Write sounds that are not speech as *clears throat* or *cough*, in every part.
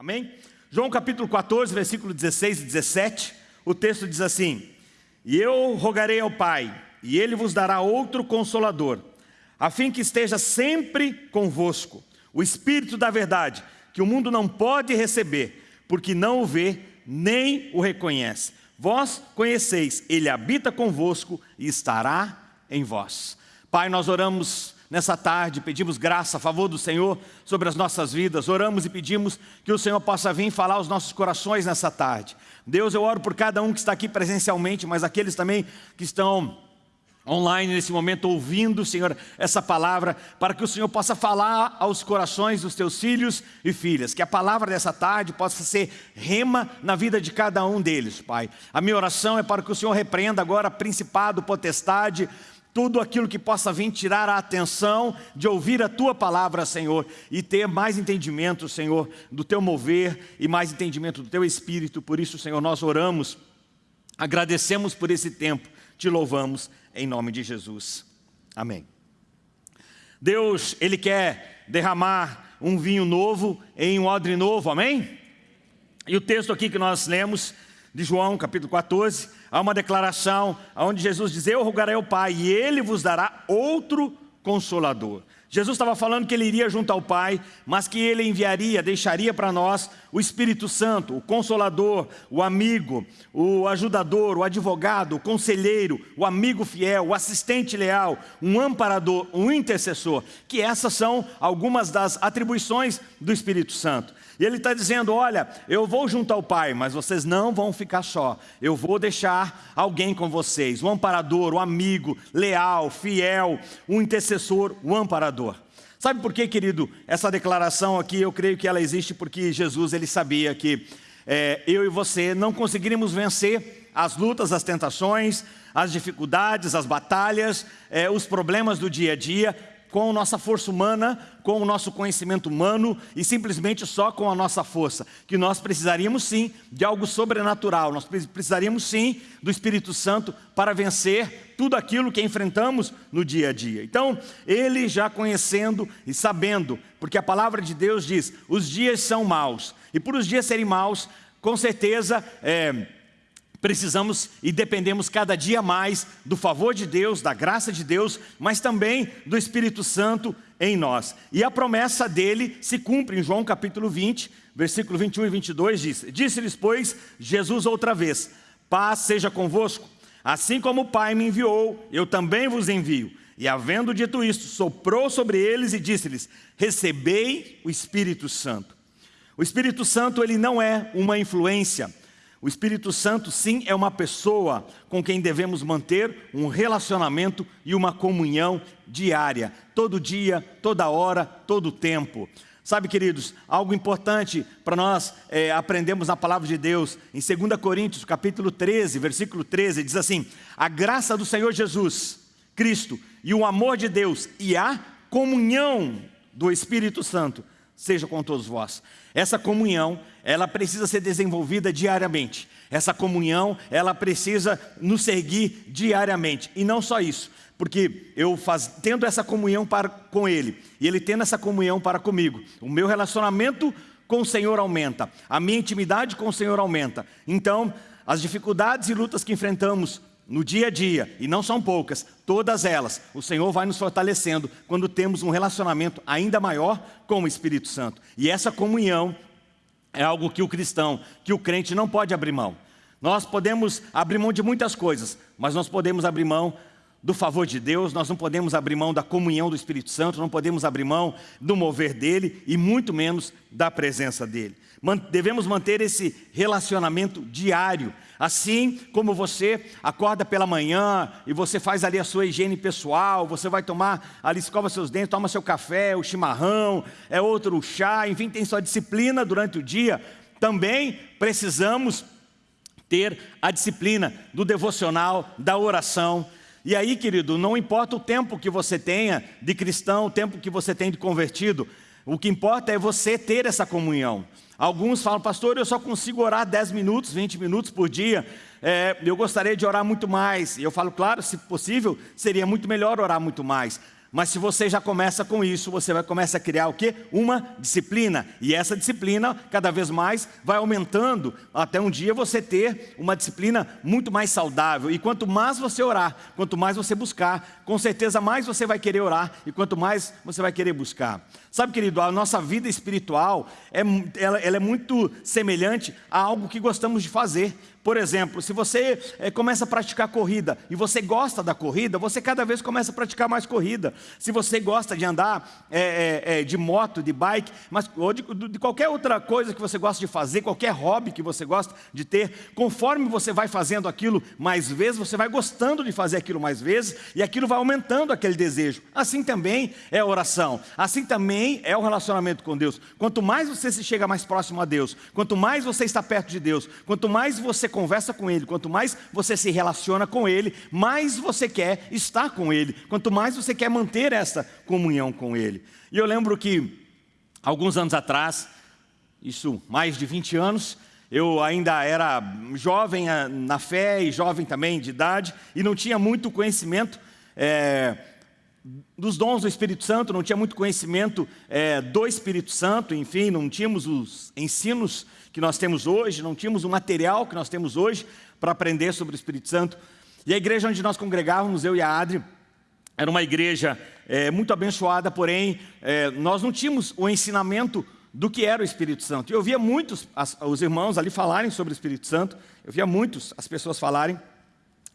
Amém? João capítulo 14, versículo 16 e 17, o texto diz assim: E eu rogarei ao Pai, e ele vos dará outro consolador, a fim que esteja sempre convosco, o Espírito da verdade, que o mundo não pode receber, porque não o vê nem o reconhece. Vós conheceis, ele habita convosco e estará em vós. Pai, nós oramos nessa tarde, pedimos graça, a favor do Senhor sobre as nossas vidas, oramos e pedimos que o Senhor possa vir falar aos nossos corações nessa tarde. Deus, eu oro por cada um que está aqui presencialmente, mas aqueles também que estão online nesse momento ouvindo, Senhor, essa palavra, para que o Senhor possa falar aos corações dos teus filhos e filhas, que a palavra dessa tarde possa ser rema na vida de cada um deles, Pai. A minha oração é para que o Senhor repreenda agora principado, potestade, tudo aquilo que possa vir tirar a atenção de ouvir a Tua palavra, Senhor, e ter mais entendimento, Senhor, do Teu mover e mais entendimento do Teu Espírito. Por isso, Senhor, nós oramos, agradecemos por esse tempo, te louvamos em nome de Jesus. Amém. Deus, Ele quer derramar um vinho novo em um odre novo, amém? E o texto aqui que nós lemos, de João, capítulo 14, há uma declaração onde Jesus diz, eu rogarei ao Pai e Ele vos dará outro Consolador. Jesus estava falando que ele iria junto ao Pai, mas que ele enviaria, deixaria para nós o Espírito Santo, o Consolador, o amigo, o ajudador, o advogado, o conselheiro, o amigo fiel, o assistente leal, um amparador, um intercessor, que essas são algumas das atribuições do Espírito Santo. E ele está dizendo, olha, eu vou junto ao Pai, mas vocês não vão ficar só. Eu vou deixar alguém com vocês, um amparador, um amigo, leal, fiel, um intercessor, um amparador. Sabe por quê, querido? Essa declaração aqui, eu creio que ela existe porque Jesus, ele sabia que é, eu e você não conseguiríamos vencer as lutas, as tentações, as dificuldades, as batalhas, é, os problemas do dia a dia, com nossa força humana, com o nosso conhecimento humano e simplesmente só com a nossa força. Que nós precisaríamos sim de algo sobrenatural, nós precisaríamos sim do Espírito Santo para vencer tudo aquilo que enfrentamos no dia a dia. Então, ele já conhecendo e sabendo, porque a palavra de Deus diz, os dias são maus, e por os dias serem maus, com certeza... É, Precisamos e dependemos cada dia mais do favor de Deus, da graça de Deus, mas também do Espírito Santo em nós. E a promessa dele se cumpre em João capítulo 20, versículo 21 e 22 diz, Disse-lhes, pois, Jesus outra vez, paz seja convosco, assim como o Pai me enviou, eu também vos envio. E havendo dito isto, soprou sobre eles e disse-lhes, recebei o Espírito Santo. O Espírito Santo ele não é uma influência, o Espírito Santo, sim, é uma pessoa com quem devemos manter um relacionamento e uma comunhão diária, todo dia, toda hora, todo tempo. Sabe, queridos, algo importante para nós é, aprendermos na palavra de Deus, em 2 Coríntios, capítulo 13, versículo 13, diz assim, a graça do Senhor Jesus, Cristo, e o amor de Deus, e a comunhão do Espírito Santo, seja com todos vós. Essa comunhão, ela precisa ser desenvolvida diariamente. Essa comunhão, ela precisa nos seguir diariamente. E não só isso, porque eu faz, tendo essa comunhão para, com Ele, e Ele tendo essa comunhão para comigo, o meu relacionamento com o Senhor aumenta, a minha intimidade com o Senhor aumenta. Então, as dificuldades e lutas que enfrentamos no dia a dia, e não são poucas, todas elas, o Senhor vai nos fortalecendo quando temos um relacionamento ainda maior com o Espírito Santo. E essa comunhão é algo que o cristão, que o crente não pode abrir mão. Nós podemos abrir mão de muitas coisas, mas nós podemos abrir mão do favor de Deus, nós não podemos abrir mão da comunhão do Espírito Santo, não podemos abrir mão do mover dEle e muito menos da presença dEle. Devemos manter esse relacionamento diário, Assim como você acorda pela manhã e você faz ali a sua higiene pessoal, você vai tomar ali, escova seus dentes, toma seu café, o chimarrão, é outro chá, enfim, tem sua disciplina durante o dia. Também precisamos ter a disciplina do devocional, da oração. E aí, querido, não importa o tempo que você tenha de cristão, o tempo que você tem de convertido, o que importa é você ter essa comunhão. Alguns falam, pastor, eu só consigo orar 10 minutos, 20 minutos por dia. É, eu gostaria de orar muito mais. E eu falo, claro, se possível, seria muito melhor orar muito mais. Mas se você já começa com isso, você vai começar a criar o quê? Uma disciplina. E essa disciplina, cada vez mais, vai aumentando até um dia você ter uma disciplina muito mais saudável. E quanto mais você orar, quanto mais você buscar, com certeza mais você vai querer orar e quanto mais você vai querer buscar. Sabe, querido, a nossa vida espiritual, é, ela, ela é muito semelhante a algo que gostamos de fazer. Por exemplo, se você é, começa a praticar corrida e você gosta da corrida, você cada vez começa a praticar mais corrida. Se você gosta de andar é, é, de moto, de bike, mas, ou de, de, qualquer outra coisa que você gosta de fazer, qualquer hobby que você gosta de ter, conforme você vai fazendo aquilo mais vezes, você vai gostando de fazer aquilo mais vezes e aquilo vai aumentando aquele desejo. Assim também é a oração, assim também é o relacionamento com Deus. Quanto mais você se chega mais próximo a Deus, quanto mais você está perto de Deus, quanto mais você conversa com Ele, quanto mais você se relaciona com Ele, mais você quer estar com Ele, quanto mais você quer manter essa comunhão com Ele. E eu lembro que, alguns anos atrás, isso mais de 20 anos, eu ainda era jovem ah, na fé e jovem também de idade, e não tinha muito conhecimento é, dos dons do Espírito Santo, não tinha muito conhecimento é, do Espírito Santo, enfim, não tínhamos os ensinos que nós temos hoje, não tínhamos o material que nós temos hoje para aprender sobre o Espírito Santo. E a igreja onde nós congregávamos, eu e a Adri, era uma igreja é, muito abençoada, porém, é, nós não tínhamos o ensinamento do que era o Espírito Santo. Eu via muitos, as, os irmãos ali falarem sobre o Espírito Santo, eu via muitos as pessoas falarem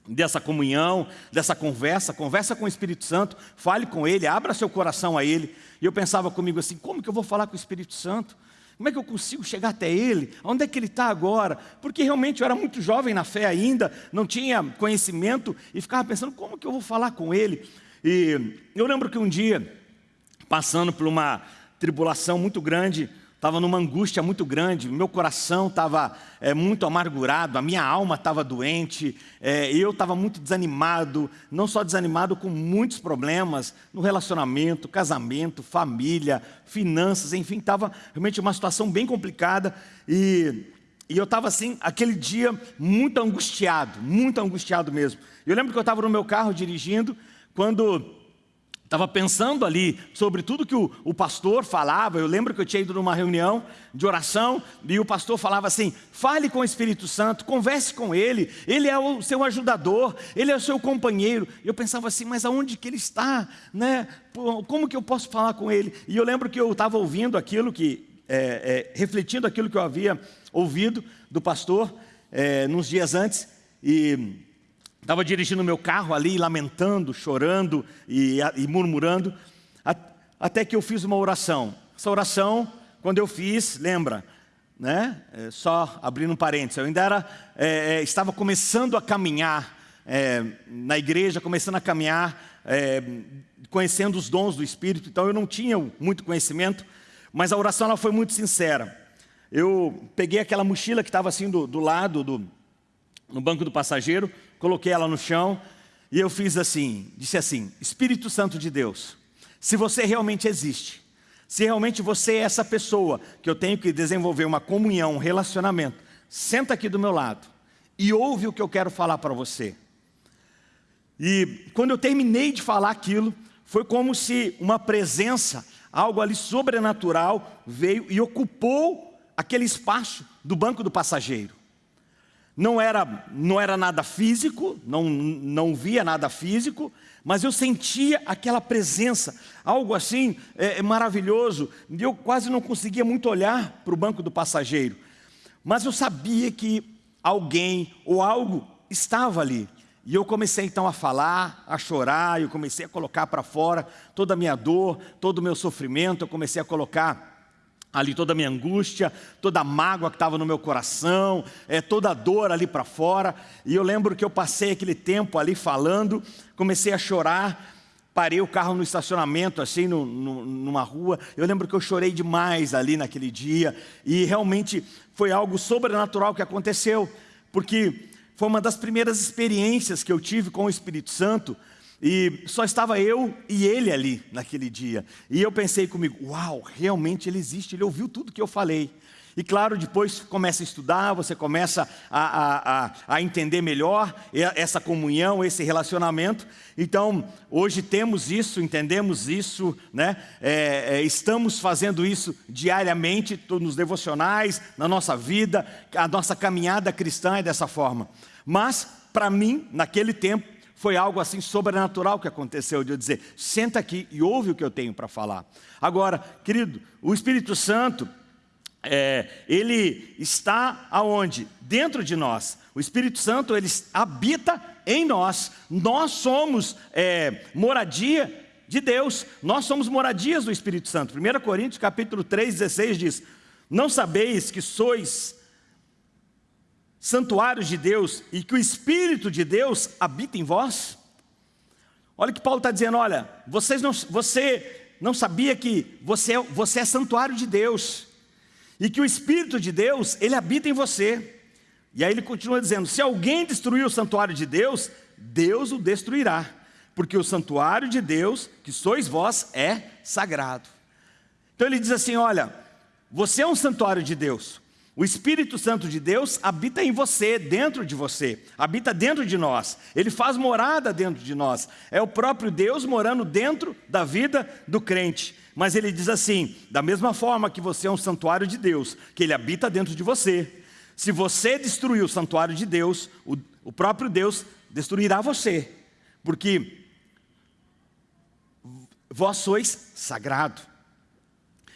dessa comunhão, dessa conversa, conversa com o Espírito Santo, fale com Ele, abra seu coração a Ele. E eu pensava comigo assim, como que eu vou falar com o Espírito Santo? Como é que eu consigo chegar até Ele? Onde é que Ele está agora? Porque realmente eu era muito jovem na fé ainda, não tinha conhecimento e ficava pensando, como que eu vou falar com Ele? E eu lembro que um dia, passando por uma tribulação muito grande, estava numa angústia muito grande, meu coração estava é, muito amargurado, a minha alma estava doente, é, eu estava muito desanimado, não só desanimado, com muitos problemas no relacionamento, casamento, família, finanças, enfim, estava realmente uma situação bem complicada e, e eu estava assim, aquele dia muito angustiado, muito angustiado mesmo. Eu lembro que eu estava no meu carro dirigindo, quando Estava pensando ali sobre tudo que o, o, pastor falava. Eu lembro que eu tinha ido numa reunião de oração e o pastor falava assim: fale com o Espírito Santo, converse com ele, ele é o seu ajudador, ele é o seu companheiro. E eu pensava assim: mas aonde que ele está? Né? Como que eu posso falar com ele? E eu lembro que eu estava ouvindo aquilo que, é, é, refletindo aquilo que eu havia ouvido do pastor é, nos dias antes. E Estava dirigindo meu carro ali, lamentando, chorando e, e murmurando, até que eu fiz uma oração. Essa oração, quando eu fiz, lembra, né? É, só abrindo um parênteses, eu ainda era, é, é, estava começando a caminhar é, na igreja, começando a caminhar, é, conhecendo os dons do Espírito, então eu não tinha muito conhecimento, mas a oração ela foi muito sincera. Eu peguei aquela mochila que estava assim do, do lado, do, no banco do passageiro, coloquei ela no chão e eu fiz assim, disse assim, Espírito Santo de Deus, se você realmente existe, se realmente você é essa pessoa que eu tenho que desenvolver uma comunhão, um relacionamento, senta aqui do meu lado e ouve o que eu quero falar para você. E quando eu terminei de falar aquilo, foi como se uma presença, algo ali sobrenatural, veio e ocupou aquele espaço do banco do passageiro. Não era, não era nada físico, não, não via nada físico, mas eu sentia aquela presença, algo assim é, é maravilhoso. E eu quase não conseguia muito olhar para o banco do passageiro. Mas eu sabia que alguém ou algo estava ali. E eu comecei então a falar, a chorar, eu comecei a colocar para fora toda a minha dor, todo o meu sofrimento, eu comecei a colocar ali toda a minha angústia, toda a mágoa que estava no meu coração, é, toda a dor ali para fora. E eu lembro que eu passei aquele tempo ali falando, comecei a chorar, parei o carro no estacionamento, assim, no, no, numa rua. Eu lembro que eu chorei demais ali naquele dia, e realmente foi algo sobrenatural que aconteceu, porque foi uma das primeiras experiências que eu tive com o Espírito Santo, e só estava eu e ele ali naquele dia. E eu pensei comigo, uau, realmente ele existe, ele ouviu tudo que eu falei. E claro, depois começa a estudar, você começa a, a, a, a, entender melhor essa comunhão, esse relacionamento. Então, hoje temos isso, entendemos isso, né? É, é, estamos fazendo isso diariamente, nos devocionais, na nossa vida, a nossa caminhada cristã é dessa forma. Mas, para mim, naquele tempo, foi algo assim sobrenatural que aconteceu, de eu dizer, senta aqui e ouve o que eu tenho para falar. Agora, querido, o Espírito Santo, é, ele está aonde? Dentro de nós. O Espírito Santo, ele habita em nós. Nós somos é, moradia de Deus. Nós somos moradias do Espírito Santo. 1 Coríntios capítulo 3, 16 diz, não sabeis que sois santuários de Deus e que o Espírito de Deus habita em vós? Olha que Paulo está dizendo, olha, vocês não, você não sabia que você, é, você é santuário de Deus e que o Espírito de Deus, ele habita em você. E aí ele continua dizendo, se alguém destruir o santuário de Deus, Deus o destruirá, porque o santuário de Deus, que sois vós, é sagrado. Então ele diz assim, olha, você é um santuário de Deus, o Espírito Santo de Deus habita em você, dentro de você, habita dentro de nós, ele faz morada dentro de nós, é o próprio Deus morando dentro da vida do crente. Mas ele diz assim: da mesma forma que você é um santuário de Deus, que ele habita dentro de você, se você destruir o santuário de Deus, o, o próprio Deus destruirá você, porque vós sois sagrado.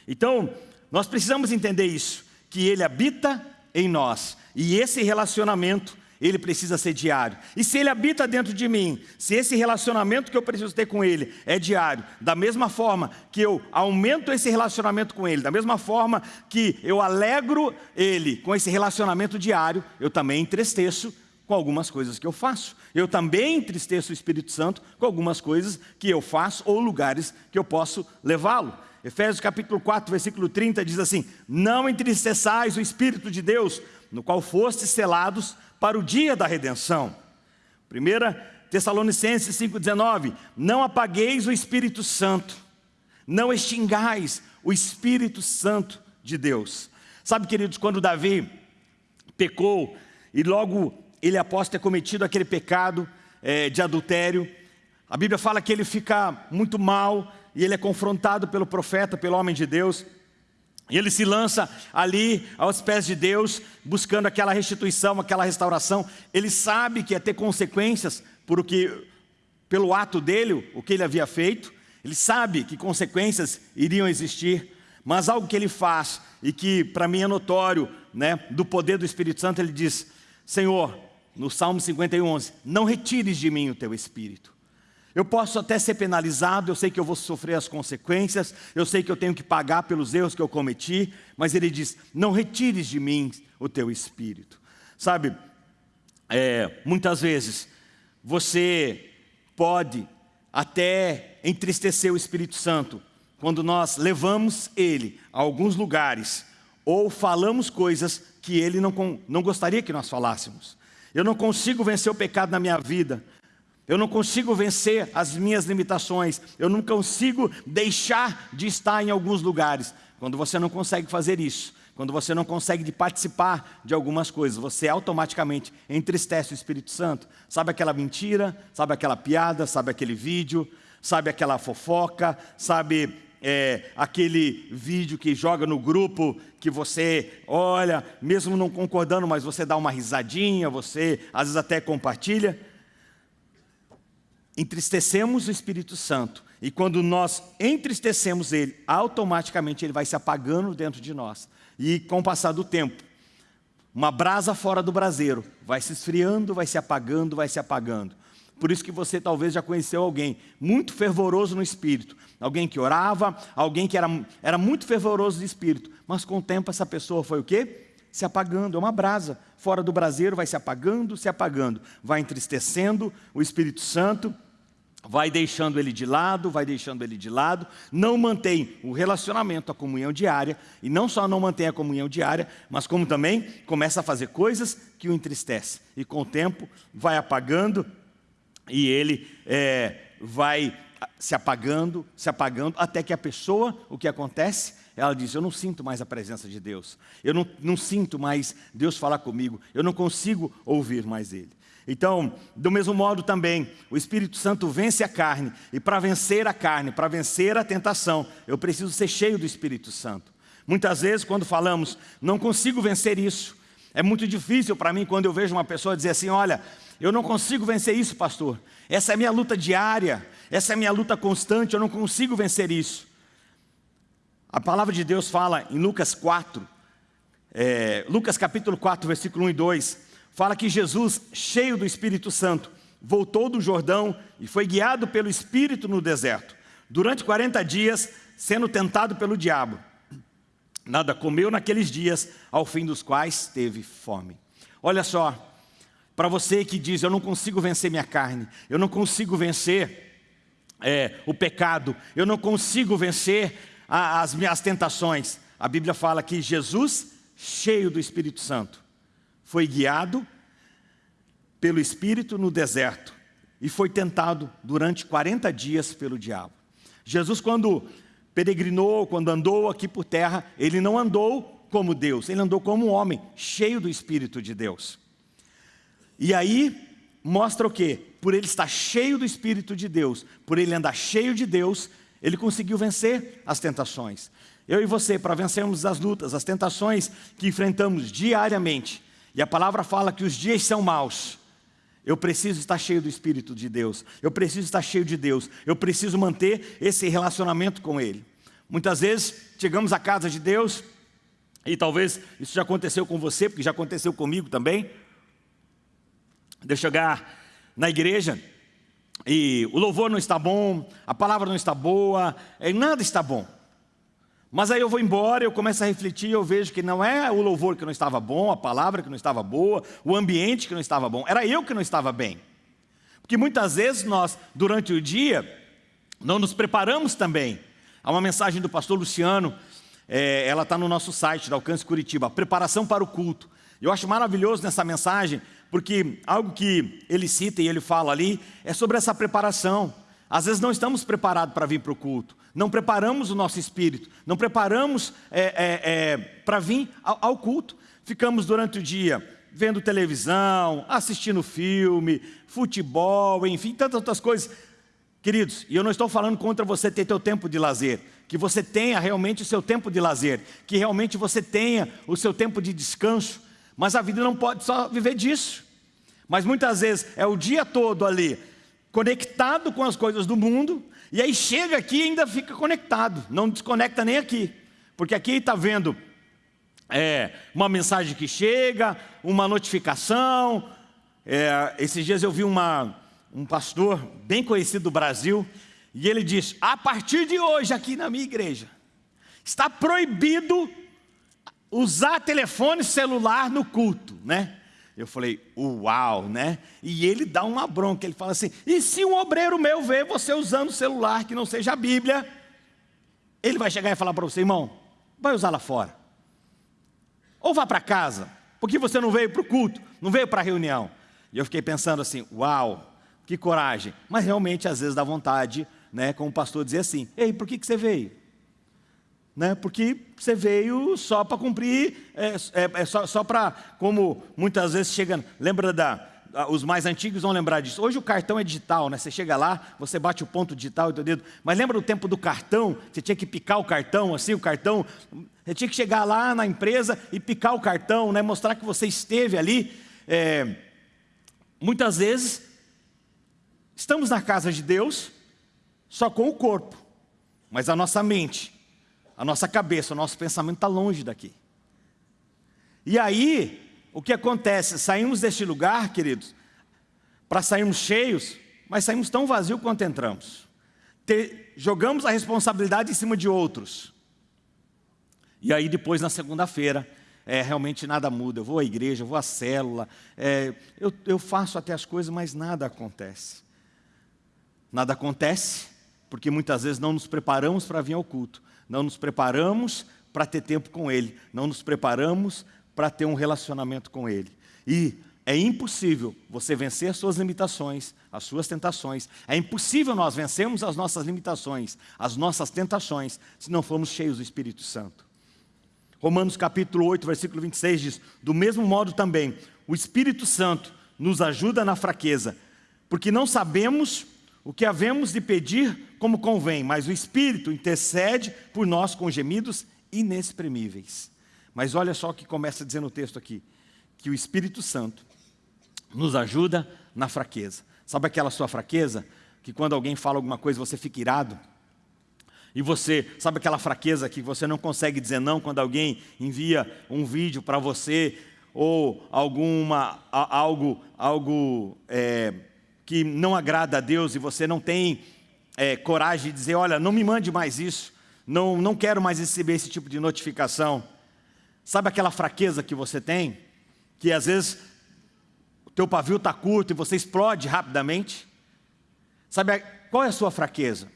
Então, nós precisamos entender isso que Ele habita em nós. E esse relacionamento, ele precisa ser diário. E se Ele habita dentro de mim, se esse relacionamento que eu preciso ter com Ele é diário, da mesma forma que eu aumento esse relacionamento com Ele, da mesma forma que eu alegro Ele com esse relacionamento diário, eu também entristeço com algumas coisas que eu faço. Eu também entristeço o Espírito Santo com algumas coisas que eu faço ou lugares que eu posso levá-lo. Efésios capítulo 4, versículo 30 diz assim, Não entristeçais o Espírito de Deus, no qual fostes selados para o dia da redenção. 1 Tessalonicenses 5,19, Não apagueis o Espírito Santo, não extingais o Espírito Santo de Deus. Sabe, queridos, quando Davi pecou, e logo ele após ter cometido aquele pecado é, de adultério, a Bíblia fala que ele fica muito mal, e ele é confrontado pelo profeta, pelo homem de Deus, e ele se lança ali aos pés de Deus, buscando aquela restituição, aquela restauração. Ele sabe que ia ter consequências por o que, pelo ato dele, o que ele havia feito. Ele sabe que consequências iriam existir, mas algo que ele faz e que para mim é notório, né, do poder do Espírito Santo, ele diz: Senhor, no Salmo 51, não retires de mim o teu espírito. Eu posso até ser penalizado, eu sei que eu vou sofrer as consequências, eu sei que eu tenho que pagar pelos erros que eu cometi, mas ele diz, não retires de mim o teu espírito. Sabe, é, muitas vezes você pode até entristecer o Espírito Santo quando nós levamos ele a alguns lugares ou falamos coisas que ele não, não gostaria que nós falássemos. Eu não consigo vencer o pecado na minha vida, eu não consigo vencer as minhas limitações, eu não consigo deixar de estar em alguns lugares. Quando você não consegue fazer isso, quando você não consegue de participar de algumas coisas, você automaticamente entristece o Espírito Santo. Sabe aquela mentira, sabe aquela piada, sabe aquele vídeo, sabe aquela fofoca, sabe é, aquele vídeo que joga no grupo que você olha, mesmo não concordando, mas você dá uma risadinha, você às vezes até compartilha entristecemos o Espírito Santo. E quando nós entristecemos ele, automaticamente ele vai se apagando dentro de nós. E com o passar do tempo, uma brasa fora do braseiro, vai se esfriando, vai se apagando, vai se apagando. Por isso que você talvez já conheceu alguém muito fervoroso no espírito, alguém que orava, alguém que era, era muito fervoroso de espírito, mas com o tempo essa pessoa foi o quê? Se apagando, é uma brasa, fora do braseiro vai se apagando, se apagando, vai entristecendo o Espírito Santo, vai deixando ele de lado, vai deixando ele de lado, não mantém o relacionamento, a comunhão diária, e não só não mantém a comunhão diária, mas como também começa a fazer coisas que o entristecem. E com o tempo vai apagando e ele é, vai se apagando, se apagando, até que a pessoa, o que acontece? ela disse: Eu não sinto mais a presença de Deus, eu não, não sinto mais Deus falar comigo, eu não consigo ouvir mais Ele. Então, do mesmo modo também, o Espírito Santo vence a carne, e para vencer a carne, para vencer a tentação, eu preciso ser cheio do Espírito Santo. Muitas vezes, quando falamos, não consigo vencer isso, é muito difícil para mim quando eu vejo uma pessoa dizer assim: Olha, eu não consigo vencer isso, pastor. Essa é a minha luta diária, essa é a minha luta constante, eu não consigo vencer isso. A palavra de Deus fala em Lucas 4, é, Lucas capítulo 4, versículo 1 e 2, fala que Jesus, cheio do Espírito Santo, voltou do Jordão e foi guiado pelo Espírito no deserto, durante 40 dias, sendo tentado pelo diabo. Nada comeu naqueles dias, ao fim dos quais teve fome. Olha só, para você que diz, eu não consigo vencer minha carne, eu não consigo vencer é, o pecado, eu não consigo vencer a, as minhas tentações. A Bíblia fala que Jesus, cheio do Espírito Santo, foi guiado pelo Espírito no deserto e foi tentado durante 40 dias pelo diabo. Jesus, quando peregrinou, quando andou aqui por terra, ele não andou como Deus, ele andou como um homem, cheio do Espírito de Deus. E aí mostra o quê? Por ele estar cheio do Espírito de Deus, por ele andar cheio de Deus, ele conseguiu vencer as tentações. Eu e você, para vencermos as lutas, as tentações que enfrentamos diariamente, e a palavra fala que os dias são maus, eu preciso estar cheio do Espírito de Deus, eu preciso estar cheio de Deus, eu preciso manter esse relacionamento com Ele. Muitas vezes chegamos à casa de Deus, e talvez isso já aconteceu com você, porque já aconteceu comigo também, de chegar na igreja e o louvor não está bom, a palavra não está boa, nada está bom. Mas aí eu vou embora, eu começo a refletir, eu vejo que não é o louvor que não estava bom, a palavra que não estava boa, o ambiente que não estava bom, era eu que não estava bem. Porque muitas vezes nós, durante o dia, não nos preparamos também. Há uma mensagem do pastor Luciano, é, ela está no nosso site, da Alcance Curitiba, preparação para o culto. Eu acho maravilhoso nessa mensagem, porque algo que ele cita e ele fala ali é sobre essa preparação. Às vezes não estamos preparados para vir para o culto, não preparamos o nosso espírito, não preparamos é, é, é, para vir ao, ao culto. Ficamos durante o dia vendo televisão, assistindo filme, futebol, enfim, tantas outras coisas. Queridos, e eu não estou falando contra você ter teu tempo de lazer, que você tenha realmente o seu tempo de lazer, que realmente você tenha o seu tempo de descanso, mas a vida não pode só viver disso. Mas muitas vezes é o dia todo ali, conectado com as coisas do mundo, e aí chega aqui e ainda fica conectado, não desconecta nem aqui. Porque aqui está vendo é, uma mensagem que chega, uma notificação. É, esses dias eu vi uma, um pastor bem conhecido do Brasil, e ele diz: a partir de hoje, aqui na minha igreja, está proibido usar telefone celular no culto, né? Eu falei, uau, né? E ele dá uma bronca, ele fala assim, e se um obreiro meu ver você usando celular que não seja a Bíblia, ele vai chegar e falar para você, irmão, vai usar lá fora. Ou vá para casa, porque você não veio para o culto, não veio para a reunião. E eu fiquei pensando assim, uau, que coragem. Mas realmente às vezes dá vontade, né, como o pastor dizer assim, ei, por que, que você veio? Né? porque você veio só para cumprir, é, é, é só, só para, como muitas vezes chega, lembra da, os mais antigos vão lembrar disso. Hoje o cartão é digital, né? Você chega lá, você bate o ponto digital teu dedo. Mas lembra do tempo do cartão? Você tinha que picar o cartão, assim, o cartão. Você tinha que chegar lá na empresa e picar o cartão, né? Mostrar que você esteve ali. É, muitas vezes estamos na casa de Deus só com o corpo, mas a nossa mente a nossa cabeça, o nosso pensamento está longe daqui. E aí, o que acontece? Saímos deste lugar, queridos, para sairmos cheios, mas saímos tão vazios quanto entramos. Te, jogamos a responsabilidade em cima de outros. E aí depois, na segunda-feira, é, realmente nada muda. Eu vou à igreja, eu vou à célula, é, eu, eu faço até as coisas, mas nada acontece. Nada acontece, porque muitas vezes não nos preparamos para vir ao culto não nos preparamos para ter tempo com Ele, não nos preparamos para ter um relacionamento com Ele. E é impossível você vencer as suas limitações, as suas tentações. É impossível nós vencermos as nossas limitações, as nossas tentações, se não formos cheios do Espírito Santo. Romanos capítulo 8, versículo 26 diz, do mesmo modo também, o Espírito Santo nos ajuda na fraqueza, porque não sabemos o que havemos de pedir como convém, mas o Espírito intercede por nós com gemidos inexprimíveis. Mas olha só o que começa dizendo o texto aqui, que o Espírito Santo nos ajuda na fraqueza. Sabe aquela sua fraqueza? Que quando alguém fala alguma coisa você fica irado? E você, sabe aquela fraqueza que você não consegue dizer não quando alguém envia um vídeo para você ou alguma, algo, algo é, que não agrada a Deus e você não tem é, coragem de dizer, olha, não me mande mais isso, não, não quero mais receber esse tipo de notificação. Sabe aquela fraqueza que você tem? Que às vezes teu pavio está curto e você explode rapidamente. Sabe qual é a sua fraqueza?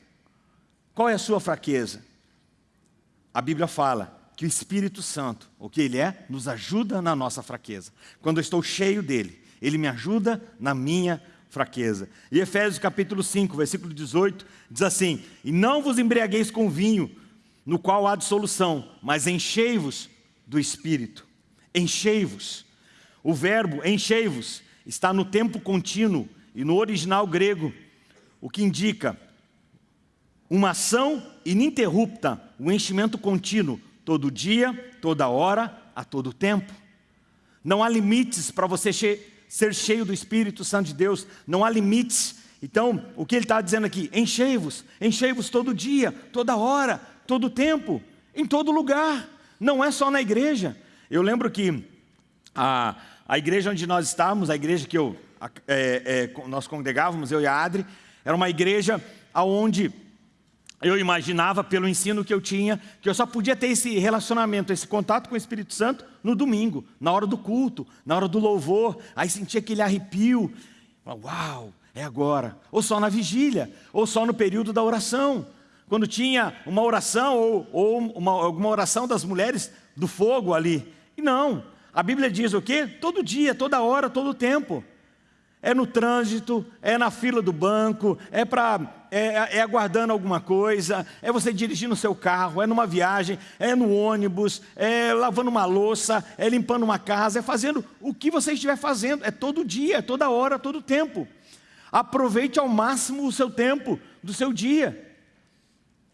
Qual é a sua fraqueza? A Bíblia fala que o Espírito Santo, o que Ele é, nos ajuda na nossa fraqueza. Quando eu estou cheio dEle, Ele me ajuda na minha fraqueza. E Efésios capítulo 5, versículo 18, diz assim, E não vos embriagueis com vinho, no qual há dissolução, mas enchei-vos do Espírito. Enchei-vos. O verbo enchei-vos está no tempo contínuo e no original grego, o que indica uma ação ininterrupta, um enchimento contínuo, todo dia, toda hora, a todo tempo. Não há limites para você ser cheio do Espírito Santo de Deus, não há limites. Então, o que ele está dizendo aqui? Enchei-vos, enchei-vos todo dia, toda hora, todo tempo, em todo lugar, não é só na igreja. Eu lembro que a, a igreja onde nós estávamos, a igreja que eu, é, é, nós congregávamos, eu e a Adri, era uma igreja onde eu imaginava, pelo ensino que eu tinha, que eu só podia ter esse relacionamento, esse contato com o Espírito Santo no domingo, na hora do culto, na hora do louvor, aí sentia aquele arrepio, uau, é agora, ou só na vigília, ou só no período da oração, quando tinha uma oração, ou, ou uma, alguma oração das mulheres do fogo ali, e não, a Bíblia diz o quê? Todo dia, toda hora, todo tempo. É no trânsito, é na fila do banco, é, pra, é, é aguardando alguma coisa, é você dirigindo o seu carro, é numa viagem, é no ônibus, é lavando uma louça, é limpando uma casa, é fazendo o que você estiver fazendo, é todo dia, é toda hora, todo tempo. Aproveite ao máximo o seu tempo do seu dia.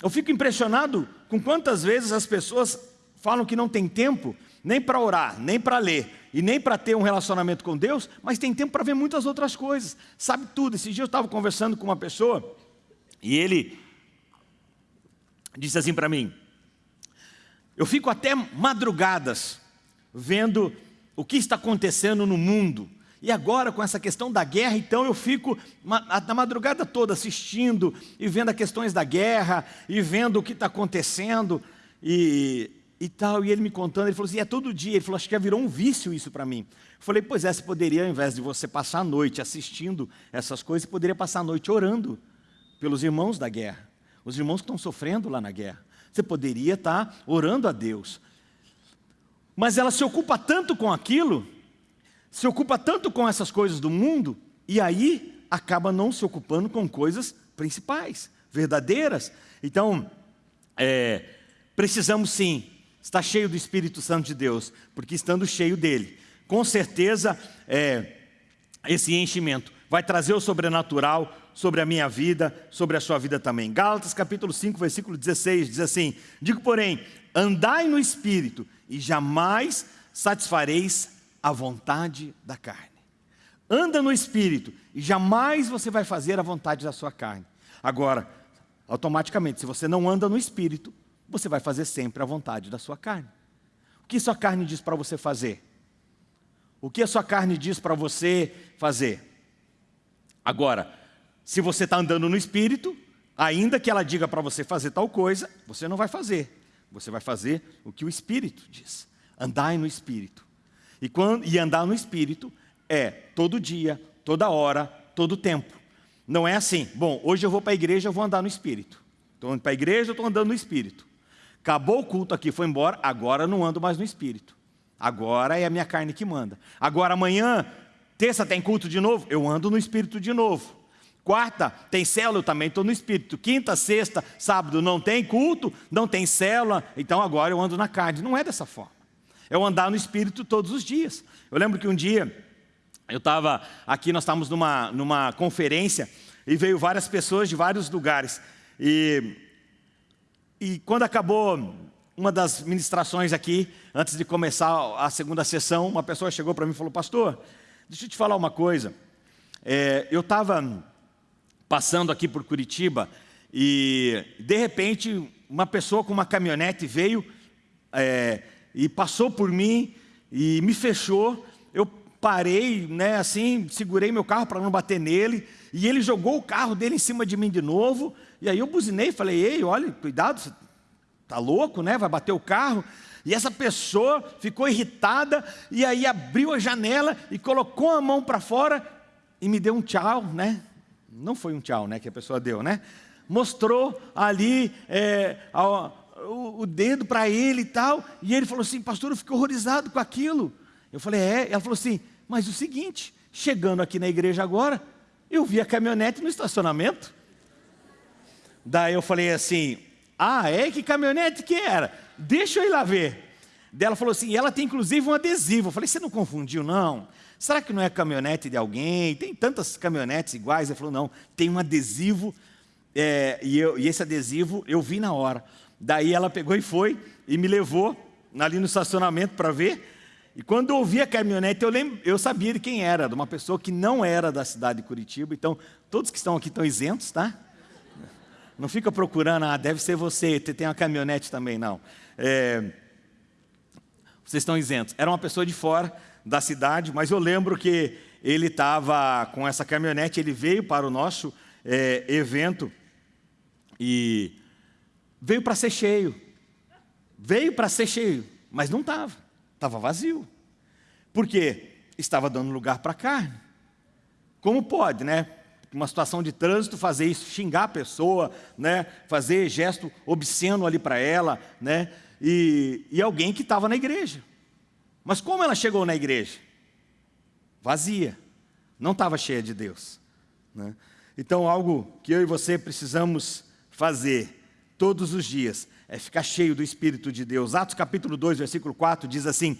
Eu fico impressionado com quantas vezes as pessoas falam que não tem tempo, nem para orar, nem para ler, e nem para ter um relacionamento com Deus, mas tem tempo para ver muitas outras coisas, sabe tudo. Esse dia eu estava conversando com uma pessoa, e ele disse assim para mim, eu fico até madrugadas vendo o que está acontecendo no mundo, e agora com essa questão da guerra, então eu fico na madrugada toda assistindo e vendo as questões da guerra, e vendo o que está acontecendo, e e tal, e ele me contando, ele falou assim, é todo dia, ele falou, acho que já virou um vício isso para mim. Eu falei, pois é, você poderia, ao invés de você passar a noite assistindo essas coisas, você poderia passar a noite orando pelos irmãos da guerra, os irmãos que estão sofrendo lá na guerra. Você poderia estar orando a Deus. Mas ela se ocupa tanto com aquilo, se ocupa tanto com essas coisas do mundo, e aí acaba não se ocupando com coisas principais, verdadeiras. Então, é, precisamos sim está cheio do Espírito Santo de Deus, porque estando cheio dele, com certeza é, esse enchimento vai trazer o sobrenatural sobre a minha vida, sobre a sua vida também. Gálatas capítulo 5, versículo 16, diz assim, Digo, porém, andai no Espírito e jamais satisfareis a vontade da carne. Anda no Espírito e jamais você vai fazer a vontade da sua carne. Agora, automaticamente, se você não anda no Espírito, você vai fazer sempre a vontade da sua carne. O que sua carne diz para você fazer? O que a sua carne diz para você fazer? Agora, se você está andando no Espírito, ainda que ela diga para você fazer tal coisa, você não vai fazer. Você vai fazer o que o Espírito diz. Andai no Espírito. E, quando, e andar no Espírito é todo dia, toda hora, todo tempo. Não é assim, bom, hoje eu vou para a igreja, eu vou andar no Espírito. Estou indo para a igreja, eu estou andando no Espírito. Acabou o culto aqui, foi embora, agora não ando mais no Espírito. Agora é a minha carne que manda. Agora amanhã Terça tem culto de novo? Eu ando no Espírito de novo. Quarta tem célula? Eu também estou no Espírito. Quinta, sexta, sábado não tem culto, não tem célula, então agora eu ando na carne. Não é dessa forma. É eu andar no Espírito todos os dias. Eu lembro que um dia eu estava aqui, nós estávamos numa, numa conferência e veio várias pessoas de vários lugares. E, e quando acabou uma das ministrações aqui, antes de começar a segunda sessão, uma pessoa chegou para mim e falou, pastor, deixa eu te falar uma coisa. É, eu estava passando aqui por Curitiba e, de repente, uma pessoa com uma caminhonete veio é, e passou por mim e me fechou. Eu parei, né, assim, segurei meu carro para não bater nele e ele jogou o carro dele em cima de mim de novo. E aí eu buzinei falei, ei, olha, cuidado, Está louco, né? Vai bater o carro. E essa pessoa ficou irritada e aí abriu a janela e colocou a mão para fora e me deu um tchau, né? Não foi um tchau, né? Que a pessoa deu, né? Mostrou ali é, a, o, o, dedo para ele e tal. E ele falou assim, pastor, eu fiquei horrorizado com aquilo. Eu falei, é. Ela falou assim, mas o seguinte, chegando aqui na igreja agora, eu vi a caminhonete no estacionamento. Daí eu falei assim, ah, é? Que caminhonete que era? Deixa eu ir lá ver. Dela falou assim, ela tem inclusive um adesivo. Eu falei, você não confundiu não? Será que não é caminhonete de alguém? Tem tantas caminhonetes iguais. Ele falou, não, tem um adesivo, é, e, eu, e esse adesivo eu vi na hora. Daí ela pegou e foi, e me levou ali no estacionamento para ver. E quando eu ouvi a caminhonete, eu, lembro, eu sabia de quem era, de uma pessoa que não era da cidade de Curitiba. Então, todos que estão aqui estão isentos, tá? Não fica procurando, ah, deve ser você, tem uma caminhonete também, não. É, vocês estão isentos. Era uma pessoa de fora da cidade, mas eu lembro que ele estava com essa caminhonete, ele veio para o nosso é, evento e veio para ser cheio. Veio para ser cheio, mas não estava, estava vazio. Por quê? Estava dando lugar para carne. Como pode, né? uma situação de trânsito, fazer isso, xingar a pessoa, né? fazer gesto obsceno ali para ela, né? e, e alguém que estava na igreja. Mas como ela chegou na igreja? Vazia, não estava cheia de Deus. Né? Então, algo que eu e você precisamos fazer todos os dias é ficar cheio do Espírito de Deus. Atos capítulo 2, versículo 4 diz assim: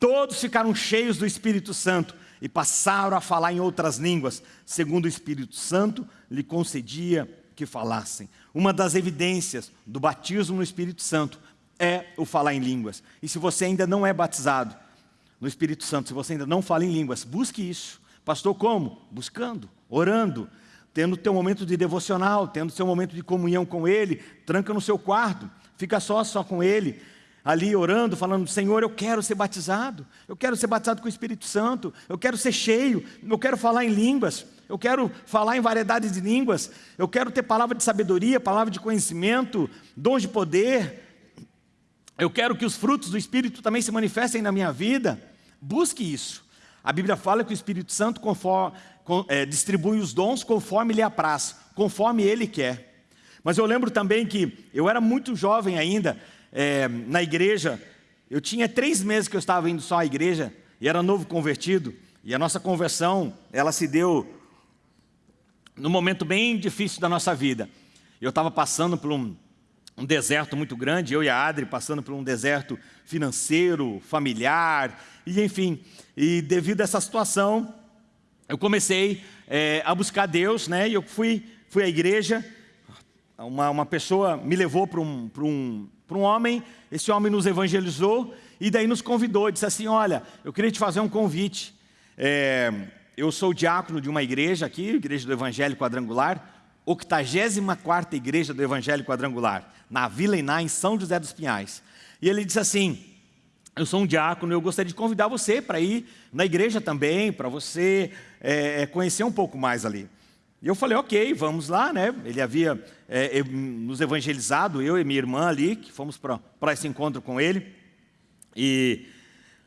Todos ficaram cheios do Espírito Santo e passaram a falar em outras línguas, segundo o Espírito Santo lhe concedia que falassem. Uma das evidências do batismo no Espírito Santo é o falar em línguas. E se você ainda não é batizado no Espírito Santo, se você ainda não fala em línguas, busque isso. Pastor, como? Buscando, orando, tendo teu momento de devocional, tendo seu momento de comunhão com Ele, tranca no seu quarto, fica só, só com Ele, ali orando, falando, Senhor, eu quero ser batizado, eu quero ser batizado com o Espírito Santo, eu quero ser cheio, eu quero falar em línguas, eu quero falar em variedades de línguas, eu quero ter palavra de sabedoria, palavra de conhecimento, dons de poder, eu quero que os frutos do Espírito também se manifestem na minha vida, busque isso. A Bíblia fala que o Espírito Santo conforme, é, distribui os dons conforme lhe apraz, conforme ele quer. Mas eu lembro também que eu era muito jovem ainda, é, na igreja, eu tinha três meses que eu estava indo só à igreja, e era novo convertido, e a nossa conversão, ela se deu num momento bem difícil da nossa vida. Eu estava passando por um, um deserto muito grande, eu e a Adri passando por um deserto financeiro, familiar, e enfim, e devido a essa situação, eu comecei é, a buscar Deus, né, e eu fui, fui à igreja, uma, uma pessoa me levou para um, um, um homem, esse homem nos evangelizou e daí nos convidou, disse assim, olha, eu queria te fazer um convite, é, eu sou diácono de uma igreja aqui, igreja do Evangelho Quadrangular, 84ª igreja do Evangelho Quadrangular, na Vila Iná, em São José dos Pinhais. E ele disse assim, eu sou um diácono, eu gostaria de convidar você para ir na igreja também, para você é, conhecer um pouco mais ali. E eu falei, ok, vamos lá, né? Ele havia é, nos evangelizado, eu e minha irmã ali, que fomos para esse encontro com ele. E,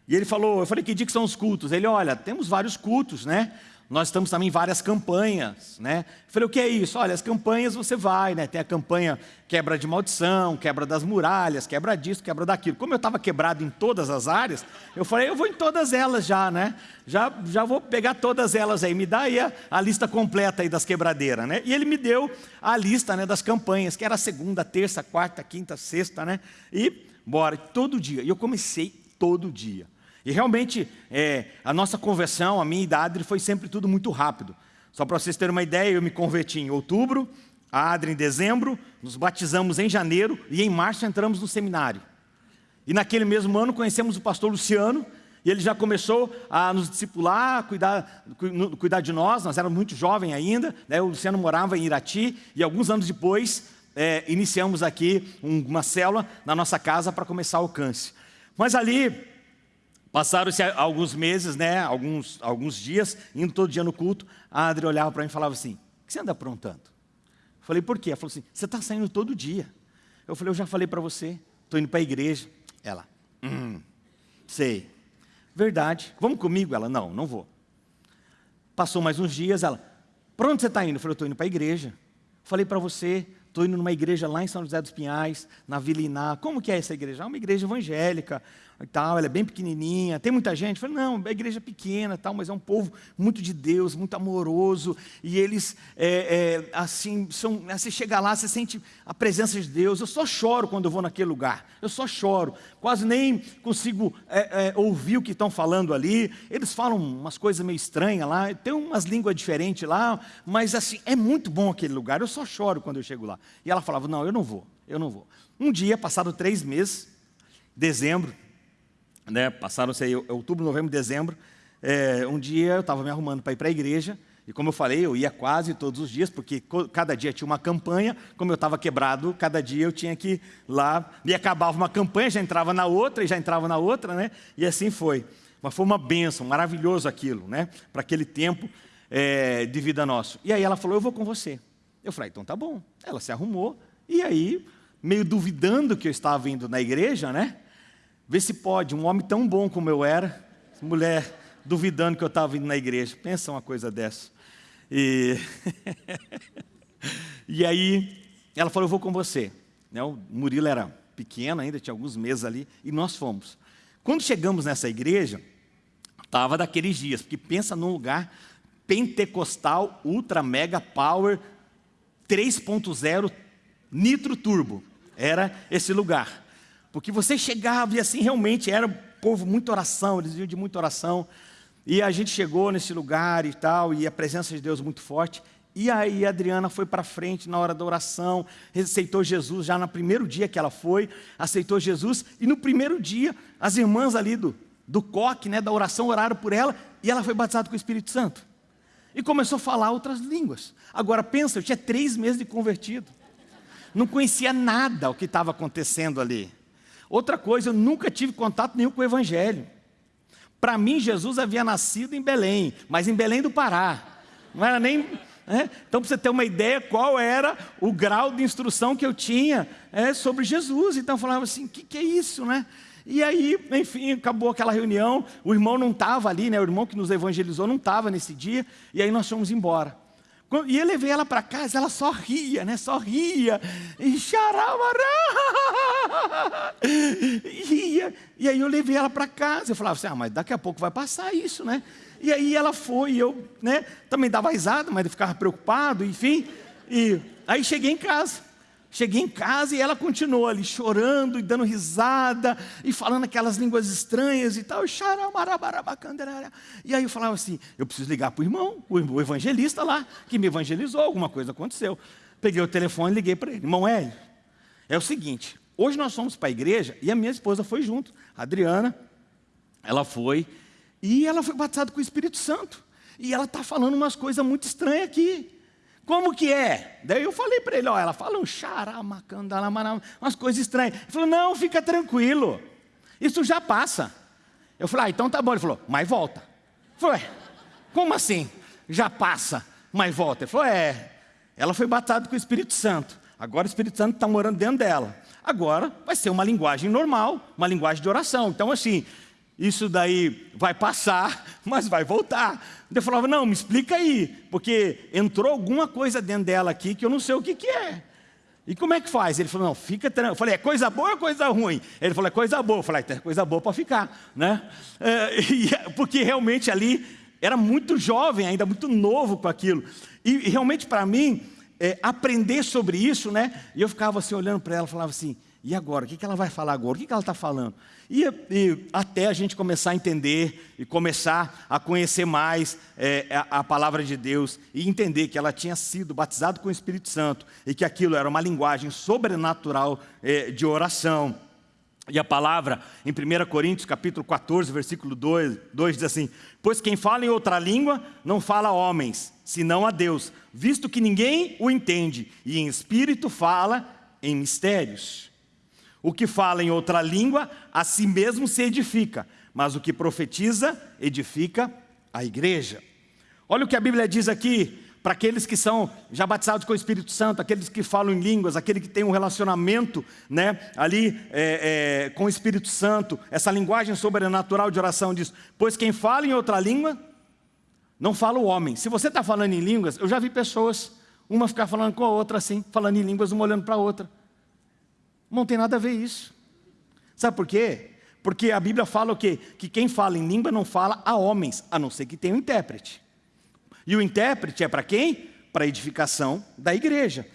e ele falou, eu falei, que dia que são os cultos? Ele, olha, temos vários cultos, né? Nós estamos também em várias campanhas, né? falei, o que é isso? Olha, as campanhas você vai, né? Tem a campanha quebra de maldição, quebra das muralhas, quebra disso, quebra daquilo. Como eu estava quebrado em todas as áreas, eu falei, eu vou em todas elas já, né? Já, já vou pegar todas elas aí, me dá aí a, a lista completa aí das quebradeiras, né? E ele me deu a lista né, das campanhas, que era segunda, terça, quarta, quinta, sexta, né? E bora, todo dia. E eu comecei todo dia. E realmente, é, a nossa conversão, a minha idade, foi sempre tudo muito rápido. Só para vocês terem uma ideia, eu me converti em outubro, a Adri em dezembro, nos batizamos em janeiro e em março entramos no seminário. E naquele mesmo ano conhecemos o pastor Luciano, e ele já começou a nos discipular, cuidar, cuidar de nós, nós éramos muito jovens ainda, né? o Luciano morava em Irati, e alguns anos depois é, iniciamos aqui uma célula na nossa casa para começar o alcance. Mas ali, Passaram-se alguns meses, né, alguns, alguns dias, indo todo dia no culto, a Adri olhava para mim e falava assim, o que você anda aprontando? Eu falei, por quê? Ela falou assim, você está saindo todo dia. Eu falei, eu já falei para você, estou indo para a igreja. Ela, hum, sei. Verdade, vamos comigo? Ela, não, não vou. Passou mais uns dias, ela, para onde você está indo? Eu falei, eu estou indo para a igreja. Falei para você, estou indo numa igreja lá em São José dos Pinhais, na Vila Iná. Como que é essa igreja? É uma igreja evangélica, e tal, ela é bem pequenininha, tem muita gente. Eu falei, não, é igreja pequena, tal, mas é um povo muito de Deus, muito amoroso, e eles, é, é, assim, são, você chega lá, você sente a presença de Deus. Eu só choro quando eu vou naquele lugar, eu só choro, quase nem consigo é, é ouvir o que estão falando ali. Eles falam umas coisas meio estranhas lá, tem umas línguas diferentes lá, mas assim, é muito bom aquele lugar, eu só choro quando eu chego lá. E ela falava, não, eu não vou, eu não vou. Um dia, passado três meses, dezembro, né, passaram-se aí outubro, novembro, dezembro, é, um dia eu estava me arrumando para ir para a igreja, e como eu falei, eu ia quase todos os dias, porque cada dia tinha uma campanha, como eu estava quebrado, cada dia eu tinha que ir lá, e acabava uma campanha, já entrava na outra, e já entrava na outra, né? e assim foi. Mas foi uma bênção, maravilhoso aquilo, né? para aquele tempo é, de vida nosso. E aí ela falou, eu vou com você. Eu falei, então tá bom. Ela se arrumou, e aí, meio duvidando que eu estava indo na igreja, né? Vê se pode, um homem tão bom como eu era, mulher duvidando que eu estava indo na igreja. Pensa uma coisa dessa. E, *laughs* e aí, ela falou, eu vou com você. Né, o Murilo era pequeno ainda, tinha alguns meses ali, e nós fomos. Quando chegamos nessa igreja, estava daqueles dias, porque pensa num lugar pentecostal, ultra mega power, 3.0 nitro turbo. Era esse lugar. Porque você chegava e assim realmente era povo, muita oração, eles iam de muita oração. E a gente chegou nesse lugar e tal, e a presença de Deus muito forte. E aí a Adriana foi para frente na hora da oração, aceitou Jesus já no primeiro dia que ela foi, aceitou Jesus, e no primeiro dia as irmãs ali do, do coque, né, da oração, oraram por ela, e ela foi batizada com o Espírito Santo. E começou a falar outras línguas. Agora pensa, eu tinha três meses de convertido. Não conhecia nada o que estava acontecendo ali. Outra coisa, eu nunca tive contato nenhum com o Evangelho. Para mim, Jesus havia nascido em Belém, mas em Belém do Pará. Não era nem. É? Então, para você ter uma ideia qual era o grau de instrução que eu tinha é, sobre Jesus. Então, eu falava assim: o que, que é isso, né? E aí, enfim, acabou aquela reunião. O irmão não estava ali, né? O irmão que nos evangelizou não estava nesse dia. E aí nós fomos embora. E eu levei ela para casa, ela só ria, né? Só ria. E *laughs* ria. E aí eu levei ela para casa. Eu falava assim, ah, mas daqui a pouco vai passar isso, né? E aí ela foi, e eu né, também dava risada, mas eu ficava preocupado, enfim. E aí cheguei em casa. Cheguei em casa e ela continuou ali chorando e dando risada e falando aquelas línguas estranhas e tal. E aí eu falava assim: eu preciso ligar para o irmão, o evangelista lá, que me evangelizou, alguma coisa aconteceu. Peguei o telefone e liguei para ele: irmão Hélio, é o seguinte, hoje nós fomos para a igreja e a minha esposa foi junto, a Adriana, ela foi e ela foi batizada com o Espírito Santo. E ela está falando umas coisas muito estranhas aqui. Como que é? Daí eu falei para ele, ó, ela fala um xaramacandalamarama, umas coisas estranhas. Ele falou, não, fica tranquilo, isso já passa. Eu falei, ah, então tá bom. Ele falou, mas volta. Eu falei, como assim? Já passa, mas volta. Ele falou, é, ela foi batizada com o Espírito Santo. Agora o Espírito Santo está morando dentro dela. Agora vai ser uma linguagem normal, uma linguagem de oração. Então assim, isso daí vai passar, *laughs* mas vai voltar. Eu falava, não, me explica aí, porque entrou alguma coisa dentro dela aqui que eu não sei o que, que é. E como é que faz? Ele falou, não, fica tranquilo. Eu falei, é coisa boa ou coisa ruim? Ele falou, é coisa boa. Eu falei, é coisa boa para ficar, né? É, *laughs* e, porque realmente ali era muito jovem, ainda muito novo com aquilo. E, e realmente para mim, é, aprender sobre isso, né? E eu ficava assim olhando para ela, falava assim, e agora? O que, ela vai falar agora? O que, que ela está falando? E, e, até a gente começar a entender e começar a conhecer mais é, a, a, palavra de Deus e entender que ela tinha sido batizada com o Espírito Santo e que aquilo era uma linguagem sobrenatural é, de oração. E a palavra em 1 Coríntios capítulo 14, versículo 2, 2 diz assim, Pois quem fala em outra língua não fala a homens, senão a Deus, visto que ninguém o entende, e em espírito fala em mistérios. O que fala em outra língua, a si mesmo se edifica, mas o que profetiza, edifica a igreja. Olha o que a Bíblia diz aqui, para aqueles que são já batizados com o Espírito Santo, aqueles que falam em línguas, aquele que tem um relacionamento né, ali é, é, com o Espírito Santo, essa linguagem sobrenatural de oração diz, pois quem fala em outra língua, não fala o homem. Se você está falando em línguas, eu já vi pessoas, uma ficar falando com a outra assim, falando em línguas, uma olhando para a outra. Não tem nada a ver isso. Sabe por quê? Porque a Bíblia fala o quê? Que quem fala em língua não fala a homens, a não ser que tenha um intérprete. E o intérprete é para quem? Para a edificação da igreja.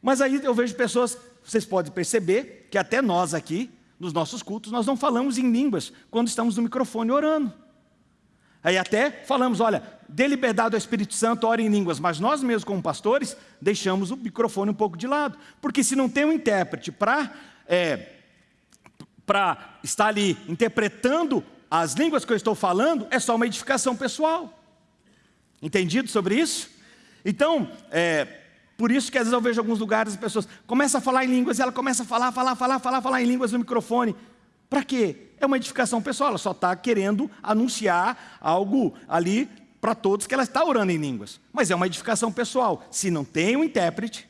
Mas aí eu vejo pessoas, vocês podem perceber, que até nós aqui, nos nossos cultos, nós não falamos em línguas quando estamos no microfone orando. Aí até falamos, olha, dê liberdade ao Espírito Santo, ore em línguas, mas nós mesmos como pastores, deixamos o microfone um pouco de lado, porque se não tem um intérprete para é, estar ali interpretando as línguas que eu estou falando, é só uma edificação pessoal. Entendido sobre isso? Então, é, por isso que às vezes eu vejo alguns lugares as pessoas começam a falar em línguas e ela começa a falar, falar, falar, falar, falar em línguas no microfone. Para quê? É uma edificação pessoal, ela só está querendo anunciar algo ali para todos que ela está orando em línguas. Mas é uma edificação pessoal. Se não tem um intérprete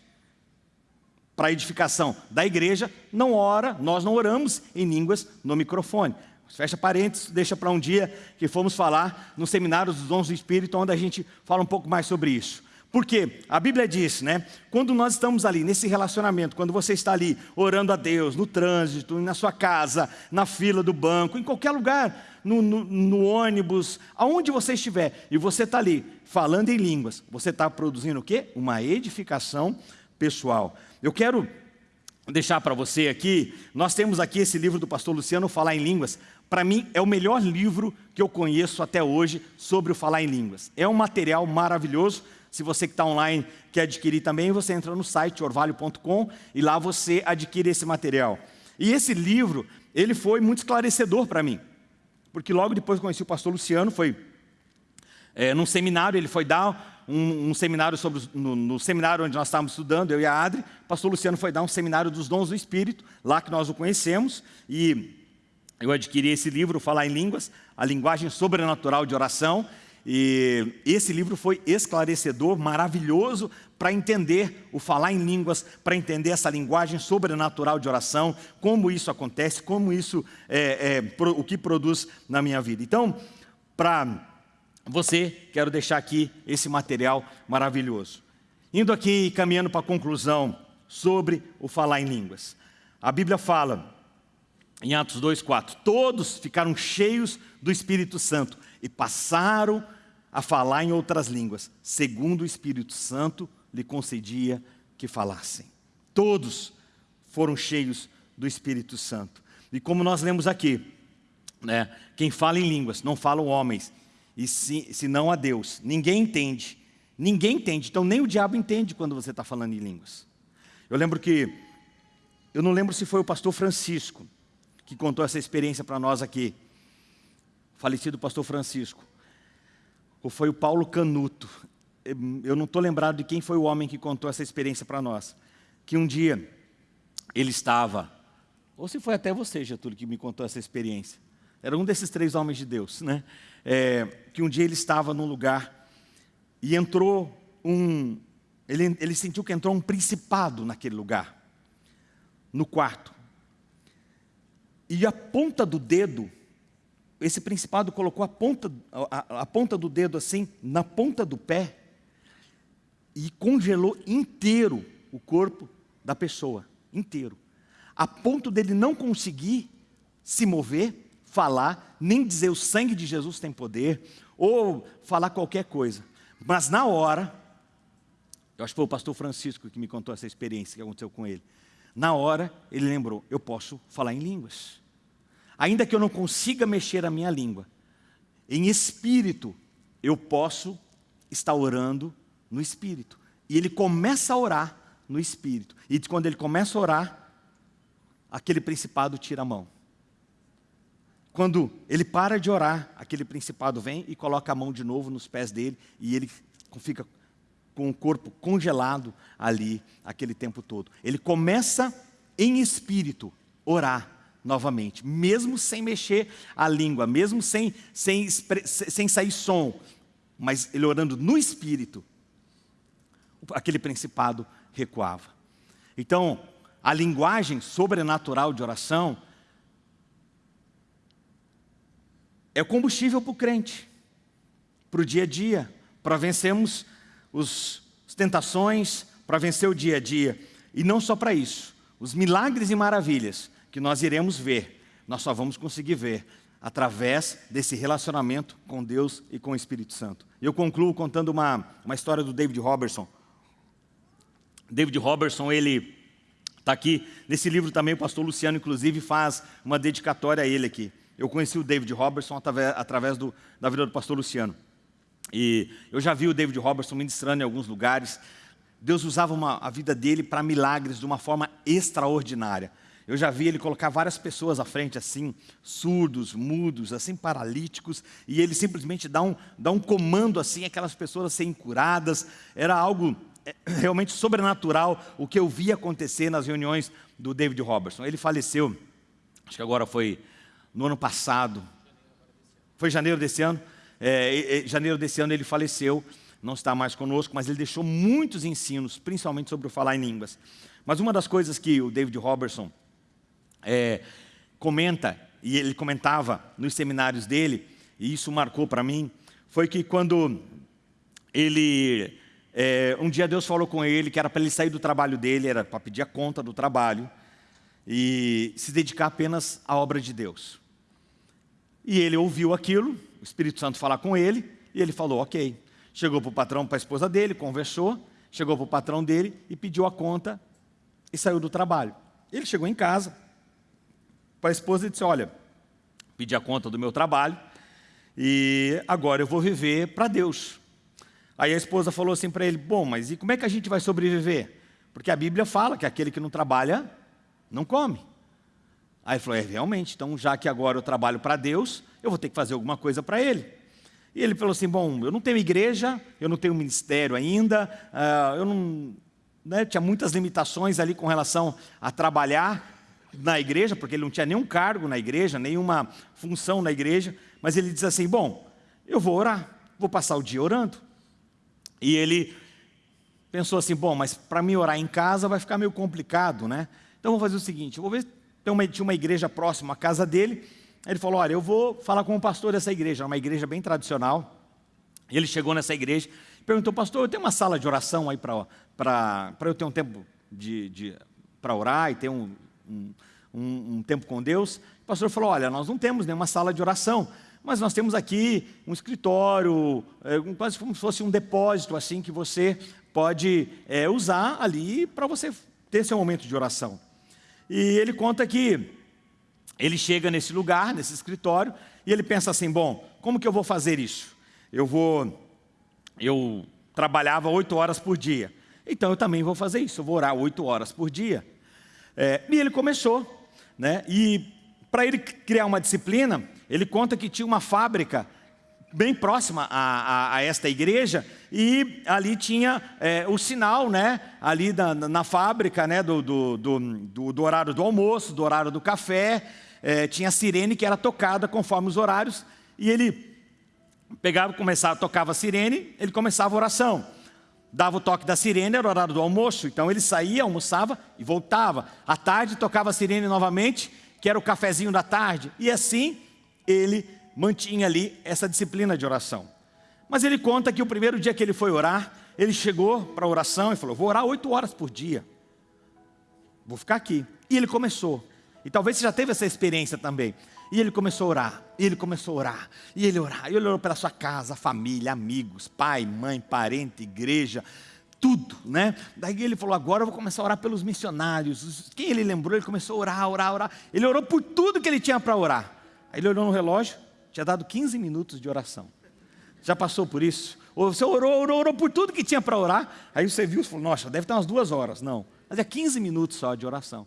para a edificação da igreja, não ora, nós não oramos em línguas no microfone. Fecha parênteses, deixa para um dia que fomos falar no seminário dos dons do Espírito, onde a gente fala um pouco mais sobre isso. Porque a Bíblia diz, né? Quando nós estamos ali nesse relacionamento, quando você está ali orando a Deus, no trânsito, na sua casa, na fila do banco, em qualquer lugar, no, no, no ônibus, aonde você estiver, e você está ali falando em línguas, você está produzindo o quê? Uma edificação pessoal. Eu quero deixar para você aqui, nós temos aqui esse livro do pastor Luciano, Falar em Línguas. Para mim, é o melhor livro que eu conheço até hoje sobre o falar em línguas. É um material maravilhoso se você que está online quer adquirir também, você entra no site orvalho.com e lá você adquire esse material. E esse livro, ele foi muito esclarecedor para mim. Porque logo depois conheci o pastor Luciano, foi é, num seminário, ele foi dar um, um seminário sobre, no, no, seminário onde nós estávamos estudando, eu e a Adri, o pastor Luciano foi dar um seminário dos dons do Espírito, lá que nós o conhecemos, e eu adquiri esse livro, Falar em Línguas, a linguagem sobrenatural de oração, e esse livro foi esclarecedor, maravilhoso para entender o falar em línguas, para entender essa linguagem sobrenatural de oração, como isso acontece, como isso é, é o que produz na minha vida. Então, para você, quero deixar aqui esse material maravilhoso. Indo aqui e caminhando para a conclusão sobre o falar em línguas. A Bíblia fala, em Atos 2,4, todos ficaram cheios do Espírito Santo e passaram a falar em outras línguas, segundo o Espírito Santo lhe concedia que falassem. Todos foram cheios do Espírito Santo. E como nós lemos aqui, né, quem fala em línguas não falam homens, e se, senão a Deus. Ninguém entende. Ninguém entende. Então nem o diabo entende quando você está falando em línguas. Eu lembro que, eu não lembro se foi o pastor Francisco que contou essa experiência para nós aqui. Falecido pastor Francisco ou foi o Paulo Canuto. Eu não estou lembrado de quem foi o homem que contou essa experiência para nós. Que um dia ele estava, ou se foi até você, Getúlio, que me contou essa experiência. Era um desses três homens de Deus, né? É, que um dia ele estava num lugar e entrou um... Ele, ele sentiu que entrou um principado naquele lugar, no quarto. E a ponta do dedo esse principado colocou a ponta, a, a ponta do dedo assim, na ponta do pé, e congelou inteiro o corpo da pessoa, inteiro. A ponto dele não conseguir se mover, falar, nem dizer o sangue de Jesus tem poder, ou falar qualquer coisa. Mas na hora, eu acho que foi o pastor Francisco que me contou essa experiência que aconteceu com ele. Na hora, ele lembrou, eu posso falar em línguas. Ainda que eu não consiga mexer a minha língua, em espírito, eu posso estar orando no espírito. E ele começa a orar no espírito. E quando ele começa a orar, aquele principado tira a mão. Quando ele para de orar, aquele principado vem e coloca a mão de novo nos pés dele e ele fica com o corpo congelado ali aquele tempo todo. Ele começa em espírito orar novamente, mesmo sem mexer a língua, mesmo sem, sem, sem sair som, mas ele orando no espírito, aquele principado recuava. Então, a linguagem sobrenatural de oração é combustível para o crente, para o dia a dia, para vencermos os, as tentações, para vencer o dia a dia. E não só para isso, os milagres e maravilhas que nós iremos ver, nós só vamos conseguir ver através desse relacionamento com Deus e com o Espírito Santo. Eu concluo contando uma, uma história do David Robertson. David Robertson, ele está aqui, nesse livro também o pastor Luciano, inclusive, faz uma dedicatória a ele aqui. Eu conheci o David Robertson através, através do, da vida do pastor Luciano. E eu já vi o David Robertson ministrando em alguns lugares. Deus usava uma, a vida dele para milagres de uma forma extraordinária. Eu já vi ele colocar várias pessoas à frente assim, surdos, mudos, assim, paralíticos, e ele simplesmente dá um, dá um comando assim, aquelas pessoas serem curadas. Era algo é, *clears throat* realmente sobrenatural o que eu vi acontecer nas reuniões do David Robertson. Ele faleceu, acho que agora foi no ano passado, foi janeiro desse ano, é, janeiro desse ano ele faleceu, não está mais conosco, mas ele deixou muitos ensinos, principalmente sobre o falar em línguas. Mas uma das coisas que o David Robertson é, comenta, e ele comentava nos seminários dele, e isso marcou para mim, foi que quando ele, é, um dia Deus falou com ele que era para ele sair do trabalho dele, era para pedir a conta do trabalho, e se dedicar apenas à obra de Deus. E ele ouviu aquilo, o Espírito Santo falar com ele, e ele falou, ok. Chegou para o patrão, para a esposa dele, conversou, chegou para o patrão dele e pediu a conta e saiu do trabalho. Ele chegou em casa, para a esposa e disse, olha, pedi a conta do meu trabalho e agora eu vou viver para Deus. Aí a esposa falou assim para ele, bom, mas e como é que a gente vai sobreviver? Porque a Bíblia fala que aquele que não trabalha, não come. Aí ele falou, é, realmente, então já que agora eu trabalho para Deus, eu vou ter que fazer alguma coisa para Ele. E ele falou assim, bom, eu não tenho igreja, eu não tenho ministério ainda, uh, eu não... Né, tinha muitas limitações ali com relação a trabalhar, na igreja, porque ele não tinha nenhum cargo na igreja, nenhuma função na igreja, mas ele diz assim, bom, eu vou orar, vou passar o dia orando. E ele pensou assim, bom, mas para mim orar em casa vai ficar meio complicado, né? Então vou fazer o seguinte, vou ver, tem uma, tinha uma igreja próxima à casa dele, ele falou, olha, eu vou falar com o pastor dessa igreja, uma igreja bem tradicional, ele chegou nessa igreja, perguntou, pastor, eu tenho uma sala de oração aí para eu ter um tempo de, de para orar e ter um, um, um, um tempo com Deus, o pastor falou, olha, nós não temos nenhuma sala de oração, mas nós temos aqui um escritório, é, quase como se fosse um depósito assim que você pode é, usar ali para você ter seu momento de oração. E ele conta que ele chega nesse lugar, nesse escritório, e ele pensa assim, bom, como que eu vou fazer isso? Eu vou, eu trabalhava oito horas por dia, então eu também vou fazer isso, eu vou orar oito horas por dia. É, e ele começou, né? e para ele criar uma disciplina, ele conta que tinha uma fábrica bem próxima a, a, a esta igreja, e ali tinha é, o sinal, né, ali na, na fábrica, né, do, do, do, do, horário do almoço, do horário do café, é, tinha a sirene que era tocada conforme os horários, e ele pegava, começava, tocava a sirene, ele começava a oração dava o toque da sirene, era o horário do almoço, então ele saía, almoçava e voltava. À tarde tocava a sirene novamente, que era o cafezinho da tarde, e assim ele mantinha ali essa disciplina de oração. Mas ele conta que o primeiro dia que ele foi orar, ele chegou para a oração e falou, vou orar oito horas por dia. Vou ficar aqui. E ele começou. E talvez você já teve essa experiência também. E ele começou a orar, e ele começou a orar, e ele orar, e ele orou pela sua casa, família, amigos, pai, mãe, parente, igreja, tudo, né? Daí ele falou, agora eu vou começar a orar pelos missionários. Quem ele lembrou, ele começou a orar, orar, orar. Ele orou por tudo que ele tinha para orar. Aí ele olhou no relógio, tinha dado 15 minutos de oração. Já passou por isso? Ou você orou, orou, orou por tudo que tinha para orar. Aí você viu e falou, nossa, deve ter umas duas horas. Não, mas é 15 minutos só de oração.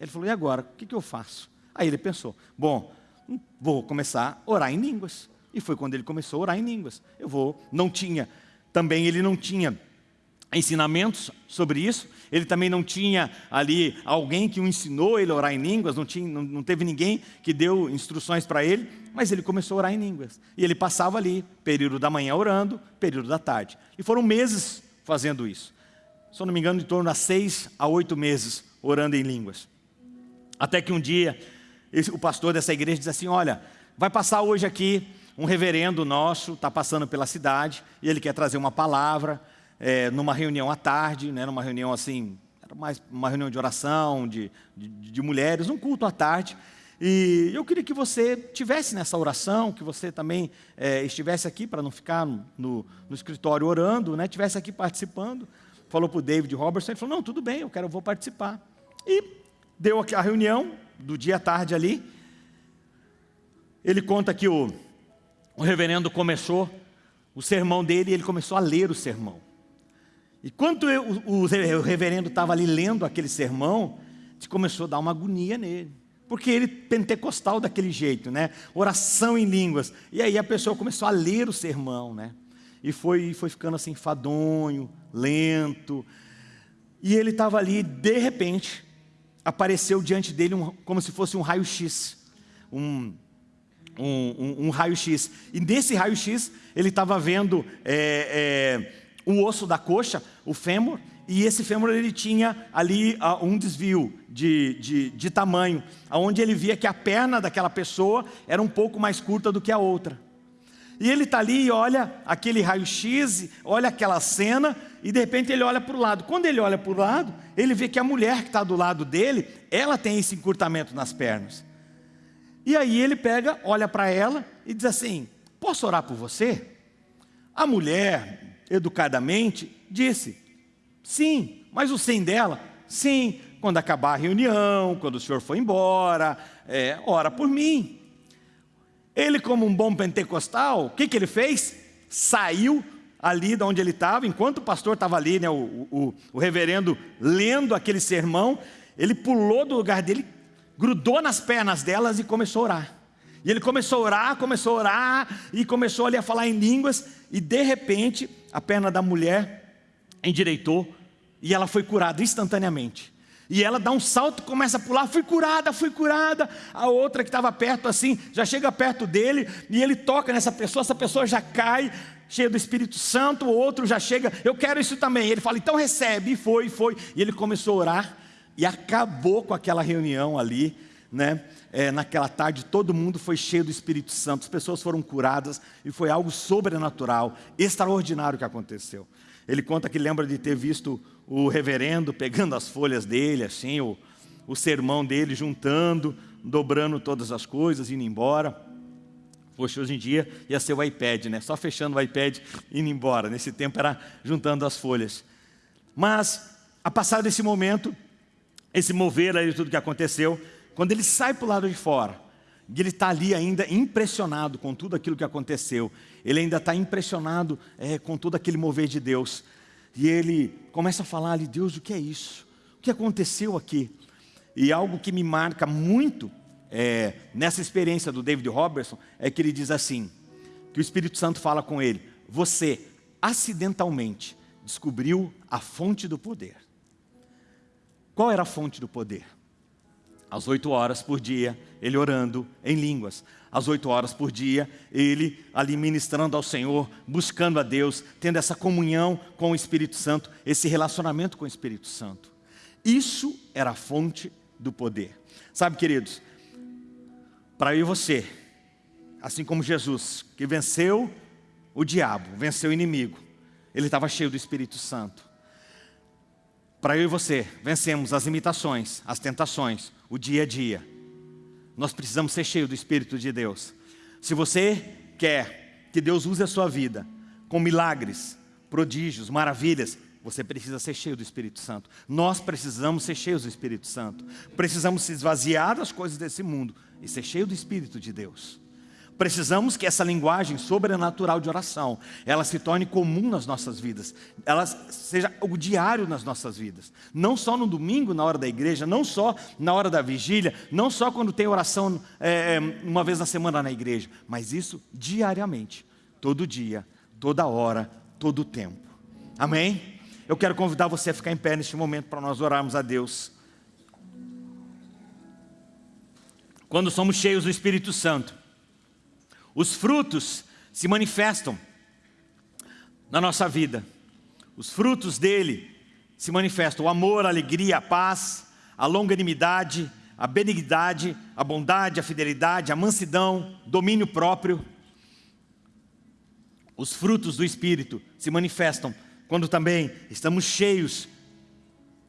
Ele falou, e agora? O que, que eu faço? Aí ele pensou, bom, vou começar a orar em línguas. E foi quando ele começou a orar em línguas. Eu vou, não tinha, também ele não tinha ensinamentos sobre isso. Ele também não tinha ali alguém que o ensinou ele a orar em línguas, não, tinha, não, não teve ninguém que deu instruções para ele, mas ele começou a orar em línguas. E ele passava ali, período da manhã orando, período da tarde. E foram meses fazendo isso. Se eu não me engano, em torno a seis a oito meses orando em línguas. Até que um dia, o pastor dessa igreja diz assim, olha, vai passar hoje aqui um reverendo nosso, está passando pela cidade, e ele quer trazer uma palavra, é, numa reunião à tarde, né, numa reunião assim, mais uma reunião de oração, de, de, de mulheres, um culto à tarde. E eu queria que você tivesse nessa oração, que você também é, estivesse aqui para não ficar no, no, escritório orando, né, estivesse aqui participando. Falou para o David Robertson, ele falou, não, tudo bem, eu quero, eu vou participar. E deu a reunião do dia à tarde ali. Ele conta que o, o reverendo começou o sermão dele e ele começou a ler o sermão. E quando o, o reverendo estava ali lendo aquele sermão, começou a dar uma agonia nele. Porque ele pentecostal daquele jeito, né? Oração em línguas. E aí a pessoa começou a ler o sermão, né? E foi, foi ficando assim, fadonho, lento. E ele estava ali, de repente, apareceu diante dele um, como se fosse um raio-x. Um, um, um, raio-x. E nesse raio-x, ele estava vendo... É, é, o osso da coxa, o fêmur, e esse fêmur ele tinha ali uh, um desvio de, de, de tamanho, onde ele via que a perna daquela pessoa era um pouco mais curta do que a outra. E ele está ali e olha aquele raio-x, olha aquela cena, e de repente ele olha para o lado. Quando ele olha para o lado, ele vê que a mulher que está do lado dele, ela tem esse encurtamento nas pernas. E aí ele pega, olha para ela e diz assim, posso orar por você? A mulher, educadamente, disse, sim, mas o sim dela, sim, quando acabar a reunião, quando o senhor for embora, é, ora por mim. Ele, como um bom pentecostal, o que, que ele fez? Saiu ali de onde ele estava, enquanto o pastor estava ali, né, o, o, o reverendo lendo aquele sermão, ele pulou do lugar dele, grudou nas pernas delas e começou a orar. E ele começou a orar, começou a orar, e começou ali a falar em línguas, e de repente, a perna da mulher endireitou, e ela foi curada instantaneamente. E ela dá um salto, começa a pular, fui curada, fui curada. A outra que estava perto assim, já chega perto dele, e ele toca nessa pessoa, essa pessoa já cai, cheia do Espírito Santo, o outro já chega, eu quero isso também. Ele fala, então recebe, e foi, foi. E ele começou a orar, e acabou com aquela reunião ali, né? É, naquela tarde todo mundo foi cheio do Espírito Santo, as pessoas foram curadas e foi algo sobrenatural, extraordinário que aconteceu. Ele conta que lembra de ter visto o reverendo pegando as folhas dele, assim, o, o sermão dele, juntando, dobrando todas as coisas, indo embora. Poxa, hoje em dia ia ser o iPad, né? Só fechando o iPad e indo embora. Nesse tempo era juntando as folhas. Mas, a passar desse momento, esse mover aí de tudo que aconteceu, quando ele sai para o lado de fora, e ele está ali ainda impressionado com tudo aquilo que aconteceu, ele ainda está impressionado é, com todo aquele mover de Deus, e ele começa a falar ali, Deus, o que é isso? O que aconteceu aqui? E algo que me marca muito é, nessa experiência do David Robertson é que ele diz assim, que o Espírito Santo fala com ele, você acidentalmente descobriu a fonte do poder. Qual era a fonte do poder? Às oito horas por dia, ele orando em línguas. Às oito horas por dia, ele ali ministrando ao Senhor, buscando a Deus, tendo essa comunhão com o Espírito Santo, esse relacionamento com o Espírito Santo. Isso era a fonte do poder. Sabe, queridos, para eu e você assim como Jesus, que venceu o diabo, venceu o inimigo, ele estava cheio do Espírito Santo. Para eu e você vencemos as imitações, as tentações, o dia a dia. Nós precisamos ser cheios do Espírito de Deus. Se você quer que Deus use a sua vida com milagres, prodígios, maravilhas, você precisa ser cheio do Espírito Santo. Nós precisamos ser cheios do Espírito Santo. Precisamos se esvaziar das coisas desse mundo e ser cheio do Espírito de Deus. Precisamos que essa linguagem sobrenatural de oração, ela se torne comum nas nossas vidas, ela seja o diário nas nossas vidas. Não só no domingo, na hora da igreja, não só na hora da vigília, não só quando tem oração é, uma vez na semana na igreja, mas isso diariamente, todo dia, toda hora, todo tempo. Amém? Eu quero convidar você a ficar em pé neste momento para nós orarmos a Deus. Quando somos cheios do Espírito Santo, os frutos se manifestam na nossa vida. Os frutos dele se manifestam: o amor, a alegria, a paz, a longanimidade, a benignidade, a bondade, a fidelidade, a mansidão, domínio próprio. Os frutos do Espírito se manifestam quando também estamos cheios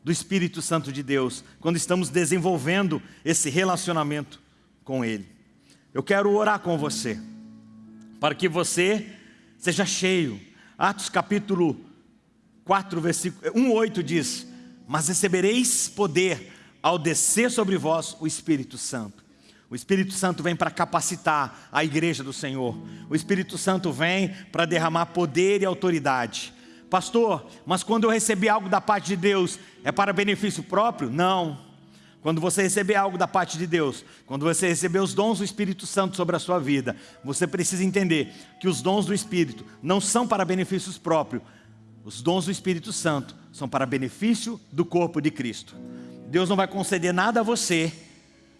do Espírito Santo de Deus, quando estamos desenvolvendo esse relacionamento com Ele. Eu quero orar com você para que você seja cheio. Atos capítulo 4, versículo 1, 8 diz, mas recebereis poder ao descer sobre vós o Espírito Santo. O Espírito Santo vem para capacitar a igreja do Senhor. O Espírito Santo vem para derramar poder e autoridade. Pastor, mas quando eu receber algo da parte de Deus, é para benefício próprio? Não. Quando você receber algo da parte de Deus, quando você receber os dons do Espírito Santo sobre a sua vida, você precisa entender que os dons do Espírito não são para benefícios próprios. Os dons do Espírito Santo são para benefício do corpo de Cristo. Deus não vai conceder nada a você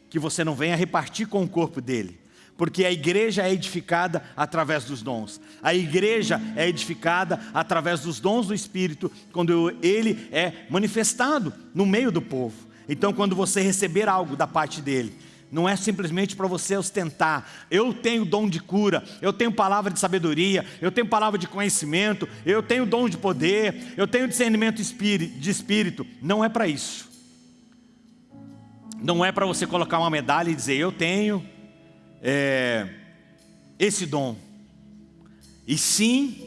que você não venha repartir com o corpo dele. Porque a igreja é edificada através dos dons. A igreja é edificada através dos dons do Espírito, quando ele é manifestado no meio do povo. Então, quando você receber algo da parte dele, não é simplesmente para você ostentar. Eu tenho dom de cura, eu tenho palavra de sabedoria, eu tenho palavra de conhecimento, eu tenho dom de poder, eu tenho discernimento de espírito. Não é para isso. Não é para você colocar uma medalha e dizer, eu tenho é, esse dom. E sim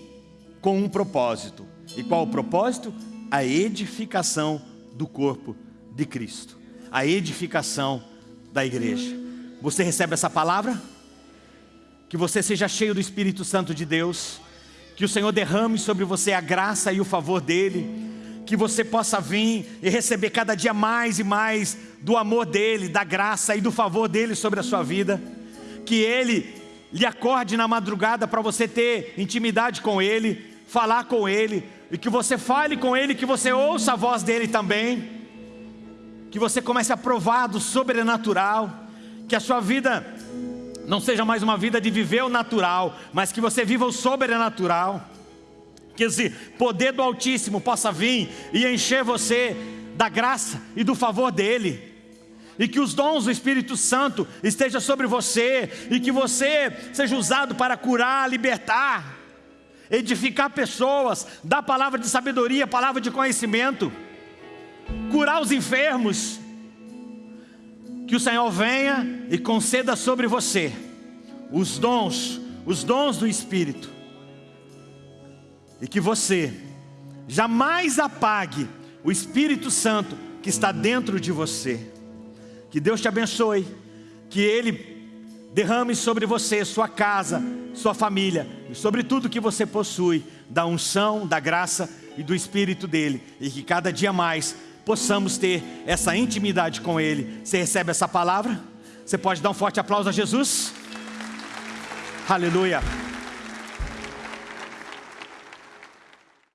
com um propósito. E qual o propósito? A edificação do corpo de Cristo, a edificação da igreja. Você recebe essa palavra? Que você seja cheio do Espírito Santo de Deus, que o Senhor derrame sobre você a graça e o favor dEle, que você possa vir e receber cada dia mais e mais do amor dEle, da graça e do favor dEle sobre a sua vida, que Ele lhe acorde na madrugada para você ter intimidade com Ele, falar com Ele, e que você fale com Ele, que você ouça a voz dEle também, que você comece a provar do sobrenatural, que a sua vida não seja mais uma vida de viver o natural, mas que você viva o sobrenatural, que esse poder do Altíssimo possa vir e encher você da graça e do favor dEle, e que os dons do Espírito Santo estejam sobre você, e que você seja usado para curar, libertar, edificar pessoas, dar palavra de sabedoria, palavra de conhecimento, curar os enfermos. Que o Senhor venha e conceda sobre você os dons, os dons do Espírito. E que você jamais apague o Espírito Santo que está dentro de você. Que Deus te abençoe, que Ele derrame sobre você, sua casa, sua família e sobre tudo que você possui, da unção, da graça e do Espírito dele, e que cada dia mais possamos ter essa intimidade com Ele. Você recebe essa palavra? Você pode dar um forte aplauso a Jesus? Aleluia.